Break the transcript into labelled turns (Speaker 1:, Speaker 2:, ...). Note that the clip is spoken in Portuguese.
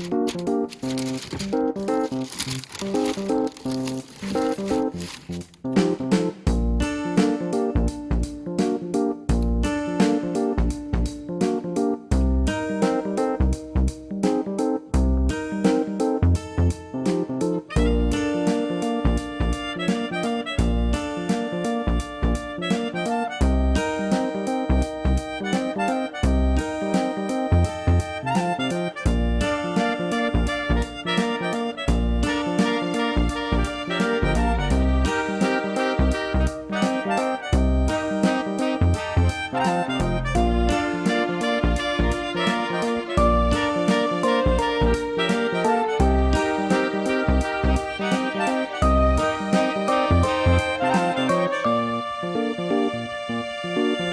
Speaker 1: Música assim.